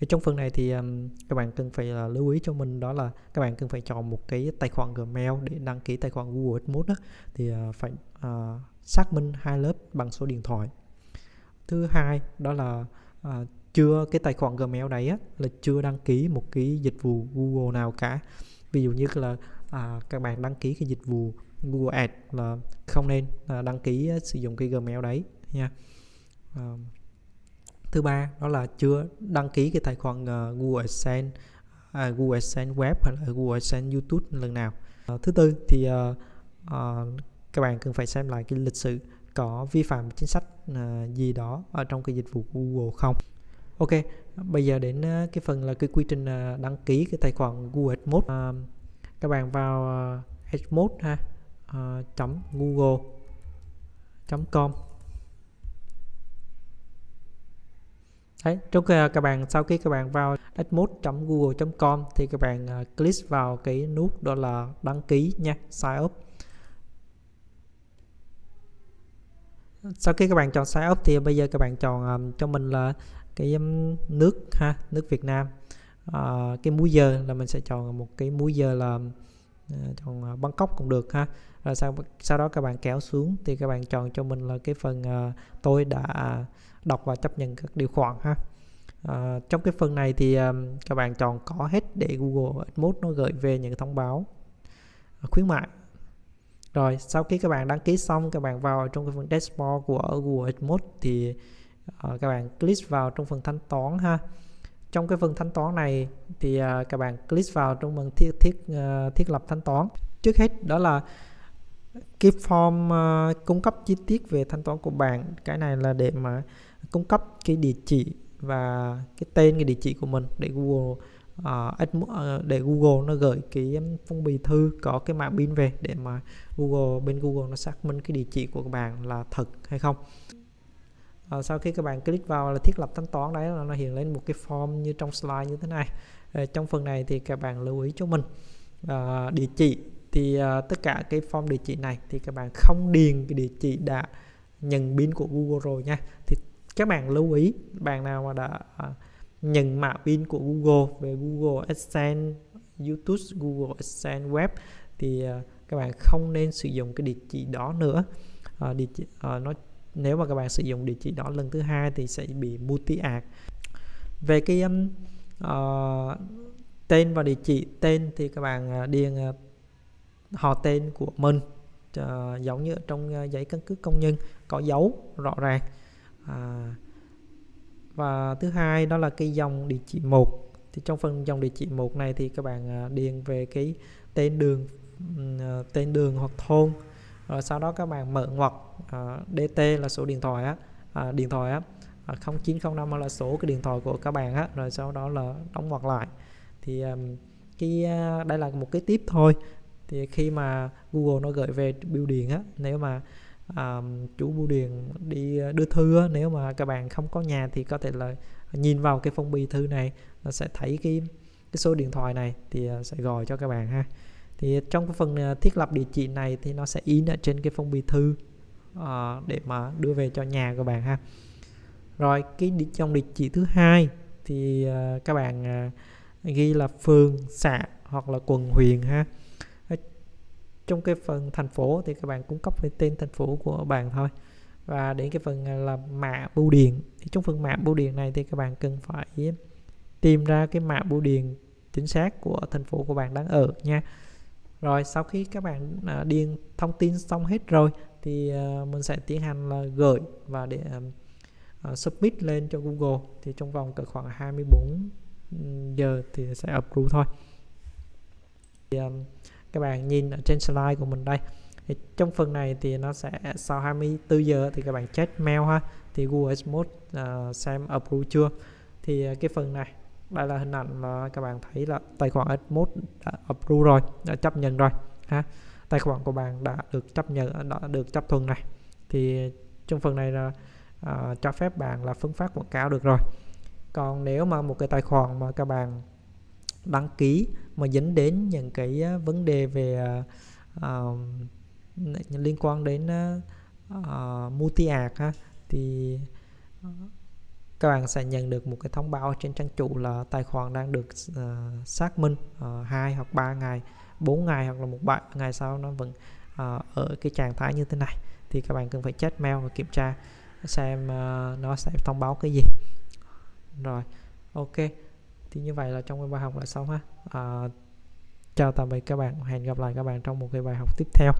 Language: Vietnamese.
thì trong phần này thì um, các bạn cần phải là lưu ý cho mình đó là các bạn cần phải chọn một cái tài khoản Gmail để đăng ký tài khoản Google AdMods đó thì uh, phải uh, xác minh hai lớp bằng số điện thoại. Thứ hai đó là uh, chưa cái tài khoản Gmail đấy á, là chưa đăng ký một cái dịch vụ Google nào cả. Ví dụ như là à, các bạn đăng ký cái dịch vụ Google Ads là không nên à, đăng ký sử dụng cái Gmail đấy nha. À, thứ ba đó là chưa đăng ký cái tài khoản uh, Google AdSense uh, Google AdSense web hay là Google AdSense YouTube lần nào. Uh, thứ tư thì uh, uh, các bạn cần phải xem lại cái lịch sử có vi phạm chính sách uh, gì đó ở trong cái dịch vụ Google không. Ok bây giờ đến uh, cái phần là cái quy trình uh, đăng ký cái tài khoản Google AdMode. Uh, các bạn vào uh, AdMode ha uh, chấm google com. Đấy, trước khi ờ, các bạn sau khi các bạn vào admod.google.com thì các bạn uh, click vào cái nút đó là đăng ký nha, sign up. Sau khi các bạn chọn sign up thì bây giờ các bạn chọn um, cho mình là cái um, nước ha, nước Việt Nam. Uh, cái múi giờ là mình sẽ chọn một cái múi giờ là uh, chọn Bangkok cũng được ha. Rồi sau sau đó các bạn kéo xuống thì các bạn chọn cho mình là cái phần uh, tôi đã đọc và chấp nhận các điều khoản ha. Uh, trong cái phần này thì um, các bạn chọn có hết để Google Admode nó gửi về những thông báo khuyến mại. Rồi sau khi các bạn đăng ký xong các bạn vào trong cái phần dashboard của Google AdMode thì uh, các bạn click vào trong phần thanh toán ha. Trong cái phần thanh toán này thì uh, các bạn click vào trong phần thiết thiết uh, thiết lập thanh toán. Trước hết đó là cái form uh, cung cấp chi tiết về thanh toán của bạn cái này là để mà cung cấp cái địa chỉ và cái tên cái địa chỉ của mình để Google uh, để Google nó gửi cái phong bì thư có cái mã pin về để mà Google bên Google nó xác minh cái địa chỉ của các bạn là thật hay không. Uh, sau khi các bạn click vào là thiết lập thanh toán đấy là nó hiện lên một cái form như trong slide như thế này. Uh, trong phần này thì các bạn lưu ý cho mình uh, địa chỉ thì uh, tất cả cái form địa chỉ này thì các bạn không điền cái địa chỉ đã nhận pin của Google rồi nha. Thì các bạn lưu ý bạn nào mà đã uh, nhận mã pin của Google về Google AdSense YouTube Google AdSense web thì uh, các bạn không nên sử dụng cái địa chỉ đó nữa. Uh, địa chỉ, uh, nó nếu mà các bạn sử dụng địa chỉ đó lần thứ hai thì sẽ bị multi ad về cái um, uh, tên và địa chỉ tên thì các bạn uh, điền uh, họ tên của mình uh, giống như trong uh, giấy căn cước công nhân có dấu rõ ràng. À, và thứ hai đó là cái dòng địa chỉ một. Thì trong phần dòng địa chỉ một này thì các bạn uh, điền về cái tên đường uh, tên đường hoặc thôn. Rồi sau đó các bạn mở ngoặc uh, DT là số điện thoại á uh, điện thoại á à, uh, 0905 là số cái điện thoại của các bạn á rồi sau đó là đóng ngoặc lại. Thì um, cái uh, đây là một cái tiếp thôi thì khi mà Google nó gửi về bưu điện á nếu mà um, chủ bưu điện đi ờ, đưa thư á, nếu mà các bạn không có nhà thì có thể là nhìn vào cái phong bì thư này nó sẽ thấy cái cái số điện thoại này thì ờ, sẽ gọi cho các bạn ha. Thì trong cái phần ờ, thiết lập địa chỉ này thì nó sẽ in ở trên cái phong bì thư uh, để mà đưa về cho nhà các bạn ha. Rồi cái trong địa chỉ thứ hai thì uh, các bạn uh, ghi là phường xã hoặc là quận huyện ha trong cái phần thành phố thì các bạn cung cấp cái tên thành phố của bạn thôi. Và đến cái phần à, là mã bưu điện. Thì trong phần mã bưu điện này thì các bạn cần phải tìm ra cái mã bưu điện chính xác của thành phố của bạn đang ở nha. Rồi sau khi các bạn à, điền thông tin xong hết rồi thì à, mình sẽ tiến hành là gửi và để uh, submit lên cho Google. Thì trong vòng cỡ khoảng 24 ừ, giờ thì sẽ approve thôi. Thì, um, các bạn nhìn ở trên slide của mình đây. Thì trong phần này thì nó sẽ sau 24 giờ thì các bạn check mail ha. Thì Google Smooth uh, ờ, xem approve chưa? Thì ờ, cái phần này đây là hình ảnh mà các bạn thấy là tài khoản Smooth đã approve rồi đã chấp nhận rồi ha. Tài khoản của bạn đã được chấp nhận đã được chấp thuận này. Thì trong phần này là uh, cho phép bạn là phân phát quảng cáo được rồi. Còn nếu mà một cái tài khoản mà các bạn đăng ký mà dẫn đến những cái ờ, vấn đề về uh, liên quan đến uh, multi art ha thì các bạn sẽ nhận được một cái thông báo trên trang chủ là tài khoản đang được uh, xác minh uh, 2 hoặc 3 ngày 4 ngày hoặc là một bạn ngày sau nó vẫn uh, ở cái trạng thái như thế này. Thì các bạn cần phải check mail và kiểm tra xem uh, nó sẽ thông báo cái gì. Rồi ok thì như vậy là trong cái bài học là xong ha. À, chào tạm biệt các bạn. Hẹn gặp lại các bạn trong một cái bài học tiếp theo.